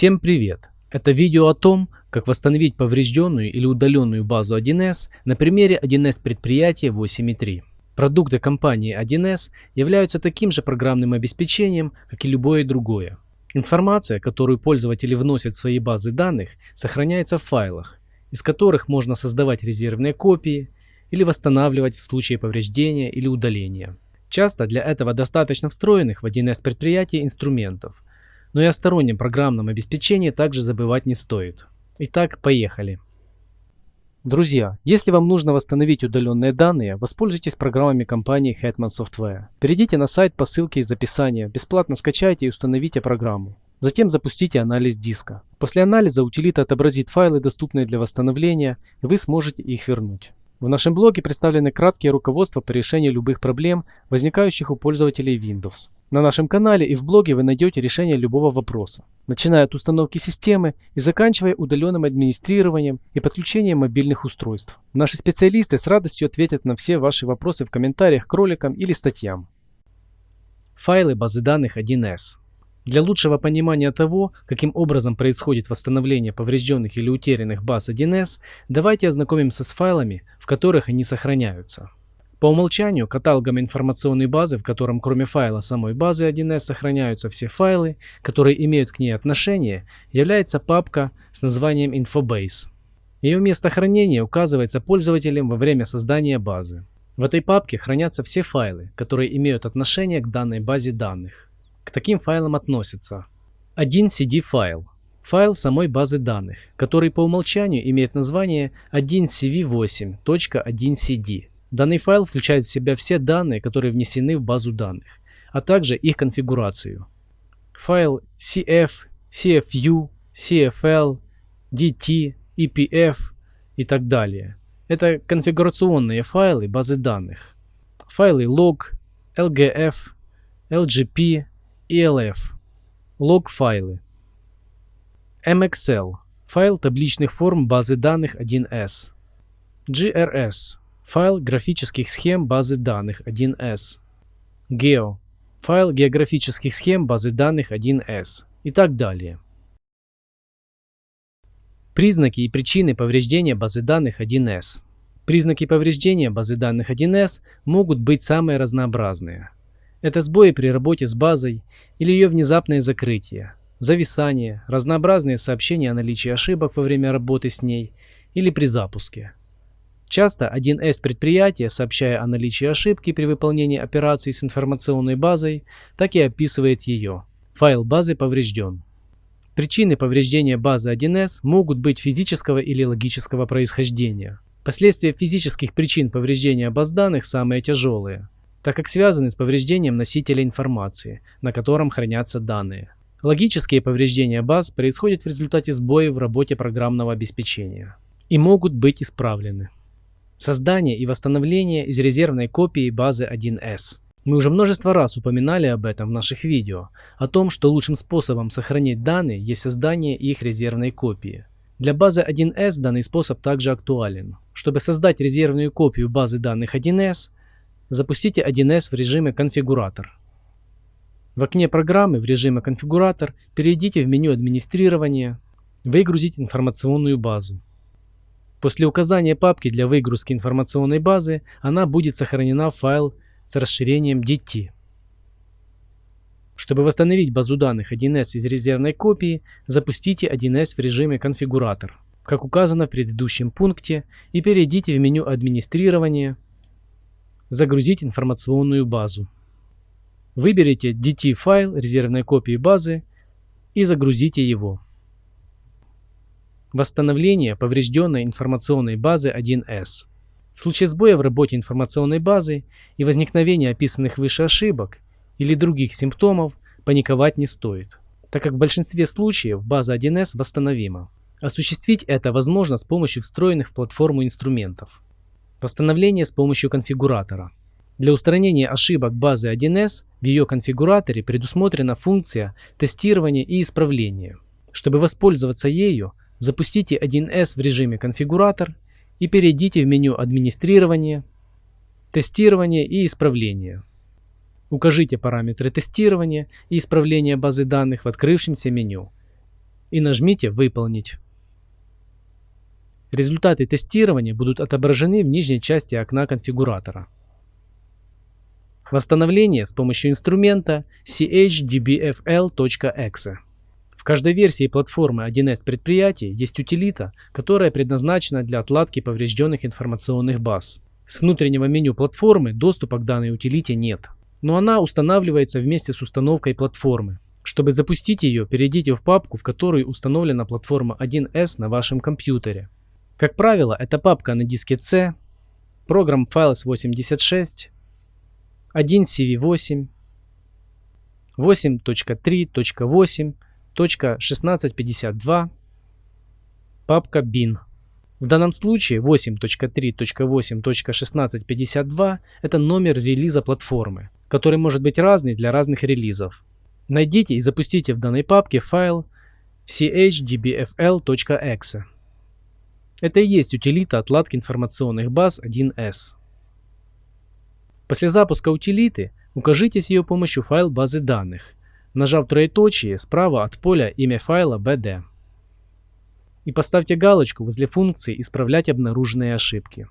Всем привет! Это видео о том, как восстановить поврежденную или удаленную базу 1С на примере 1С предприятия 8.3. Продукты компании 1С являются таким же программным обеспечением, как и любое другое. Информация, которую пользователи вносят в свои базы данных, сохраняется в файлах, из которых можно создавать резервные копии или восстанавливать в случае повреждения или удаления. Часто для этого достаточно встроенных в 1С предприятия инструментов, но и о стороннем программном обеспечении также забывать не стоит. Итак, поехали. Друзья, если вам нужно восстановить удаленные данные, воспользуйтесь программами компании Hetman Software. Перейдите на сайт по ссылке из описания, бесплатно скачайте и установите программу. Затем запустите анализ диска. После анализа утилита отобразит файлы, доступные для восстановления, и вы сможете их вернуть. В нашем блоге представлены краткие руководства по решению любых проблем, возникающих у пользователей Windows. На нашем канале и в блоге вы найдете решение любого вопроса, начиная от установки системы и заканчивая удаленным администрированием и подключением мобильных устройств. Наши специалисты с радостью ответят на все ваши вопросы в комментариях к роликам или статьям. Файлы базы данных 1С. Для лучшего понимания того, каким образом происходит восстановление поврежденных или утерянных баз 1С, давайте ознакомимся с файлами, в которых они сохраняются. По умолчанию каталогом информационной базы, в котором кроме файла самой базы 1С сохраняются все файлы, которые имеют к ней отношение, является папка с названием Infobase. Ее место хранения указывается пользователем во время создания базы. В этой папке хранятся все файлы, которые имеют отношение к данной базе данных. К таким файлам относятся 1 CD файл, файл самой базы данных, который по умолчанию имеет название 1CV8.1CD. Данный файл включает в себя все данные, которые внесены в базу данных, а также их конфигурацию. Файл CF, CFU, CFL, DT, EPF и так далее. Это конфигурационные файлы базы данных. Файлы log, LGF, LGP, ELF, лог-файлы. MXL – файл табличных форм базы данных 1С. GRS – файл графических схем базы данных 1С. Geo – файл географических схем базы данных 1С и так далее. Признаки и причины повреждения базы данных 1С. Признаки повреждения базы данных 1С могут быть самые разнообразные – это сбои при работе с базой или ее внезапное закрытие, зависание, разнообразные сообщения о наличии ошибок во время работы с ней или при запуске. Часто 1С предприятия, сообщая о наличии ошибки при выполнении операций с информационной базой, так и описывает ее. Файл базы поврежден. Причины повреждения базы 1С могут быть физического или логического происхождения. Последствия физических причин повреждения баз данных самые тяжелые – так как связаны с повреждением носителя информации, на котором хранятся данные. Логические повреждения баз происходят в результате сбоев в работе программного обеспечения и могут быть исправлены. Создание и восстановление из резервной копии базы 1С. Мы уже множество раз упоминали об этом в наших видео, о том, что лучшим способом сохранить данные есть создание их резервной копии. Для базы 1С данный способ также актуален. Чтобы создать резервную копию базы данных 1С, Запустите 1С в режиме «Конфигуратор». В окне программы в режиме «Конфигуратор» перейдите в меню «Администрирование», «Выгрузить информационную базу». После указания папки для выгрузки информационной базы она будет сохранена в файл с расширением DT. Чтобы восстановить базу данных 1С из резервной копии, запустите 1С в режиме «Конфигуратор», как указано в предыдущем пункте, и перейдите в меню «Администрирование», Загрузить информационную базу. Выберите DT-файл резервной копии базы и загрузите его. Восстановление поврежденной информационной базы 1С. В случае сбоя в работе информационной базы и возникновения описанных выше ошибок или других симптомов паниковать не стоит, так как в большинстве случаев база 1С восстановима. Осуществить это возможно с помощью встроенных в платформу инструментов. Восстановление с помощью конфигуратора. Для устранения ошибок базы 1С в ее конфигураторе предусмотрена функция тестирования и исправления. Чтобы воспользоваться ею, запустите 1С в режиме конфигуратор и перейдите в меню администрирования, тестирование и исправление. Укажите параметры тестирования и исправления базы данных в открывшемся меню. и нажмите «Выполнить». Результаты тестирования будут отображены в нижней части окна конфигуратора. Восстановление с помощью инструмента chdbfl.exe. В каждой версии платформы 1С предприятий есть утилита, которая предназначена для отладки поврежденных информационных баз. С внутреннего меню платформы доступа к данной утилите нет, но она устанавливается вместе с установкой платформы. Чтобы запустить ее, перейдите в папку, в которой установлена платформа 1С на вашем компьютере. Как правило, это папка на диске C, программ Files 86, 1CV8, 8.3.8, .1652, папка bin. В данном случае 8.3.8.1652 это номер релиза платформы, который может быть разный для разных релизов. Найдите и запустите в данной папке файл chdbfl.exe. Это и есть утилита отладки информационных баз 1С. После запуска утилиты укажите с ее помощью файл базы данных нажав троеточие справа от поля имя файла bd. И поставьте галочку возле функции «Исправлять обнаруженные ошибки».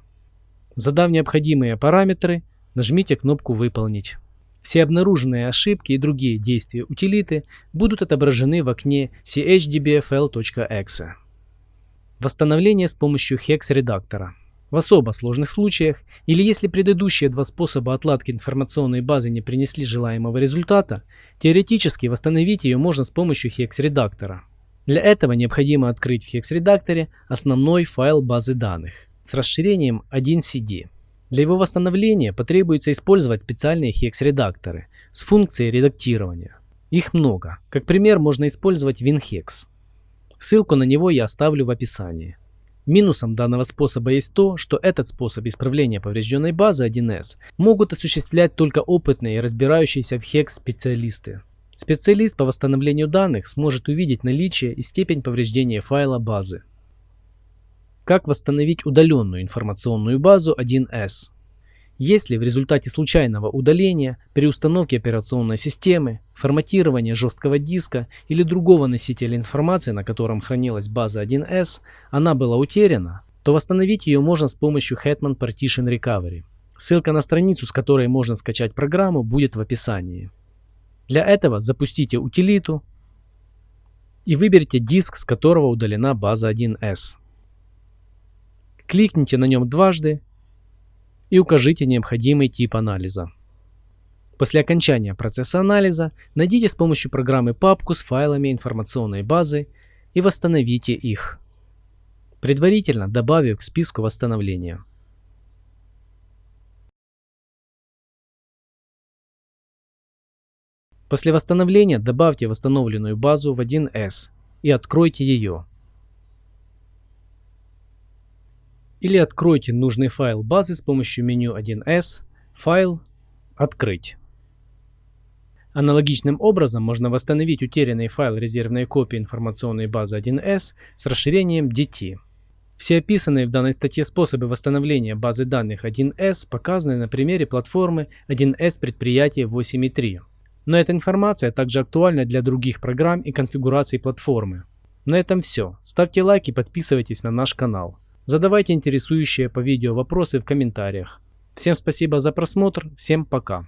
Задав необходимые параметры, нажмите кнопку «Выполнить». Все обнаруженные ошибки и другие действия утилиты будут отображены в окне chdbfl.exe. Восстановление с помощью hex редактора. В особо сложных случаях или если предыдущие два способа отладки информационной базы не принесли желаемого результата, теоретически восстановить ее можно с помощью hex-редактора. Для этого необходимо открыть в hex-редакторе основной файл базы данных с расширением 1CD. Для его восстановления потребуется использовать специальные hex-редакторы с функцией редактирования. Их много. Как пример можно использовать WinHex. Ссылку на него я оставлю в описании. Минусом данного способа есть то, что этот способ исправления поврежденной базы 1С могут осуществлять только опытные и разбирающиеся в HEX специалисты. Специалист по восстановлению данных сможет увидеть наличие и степень повреждения файла базы. Как восстановить удаленную информационную базу 1С? Если в результате случайного удаления, при установке операционной системы, форматирования жесткого диска или другого носителя информации, на котором хранилась база 1С, она была утеряна, то восстановить ее можно с помощью Hetman Partition Recovery. Ссылка на страницу, с которой можно скачать программу, будет в описании. Для этого запустите утилиту и выберите диск, с которого удалена база 1С. Кликните на нем дважды и укажите необходимый тип анализа. После окончания процесса анализа найдите с помощью программы папку с файлами информационной базы и восстановите их, предварительно добавив к списку восстановления. После восстановления добавьте восстановленную базу в 1С и откройте ее. Или откройте нужный файл базы с помощью меню 1С, файл, открыть. Аналогичным образом можно восстановить утерянный файл резервной копии информационной базы 1С с расширением DT. Все описанные в данной статье способы восстановления базы данных 1С показаны на примере платформы 1С предприятия 8.3. Но эта информация также актуальна для других программ и конфигураций платформы. На этом все. Ставьте лайк и подписывайтесь на наш канал. Задавайте интересующие по видео вопросы в комментариях. Всем спасибо за просмотр, всем пока.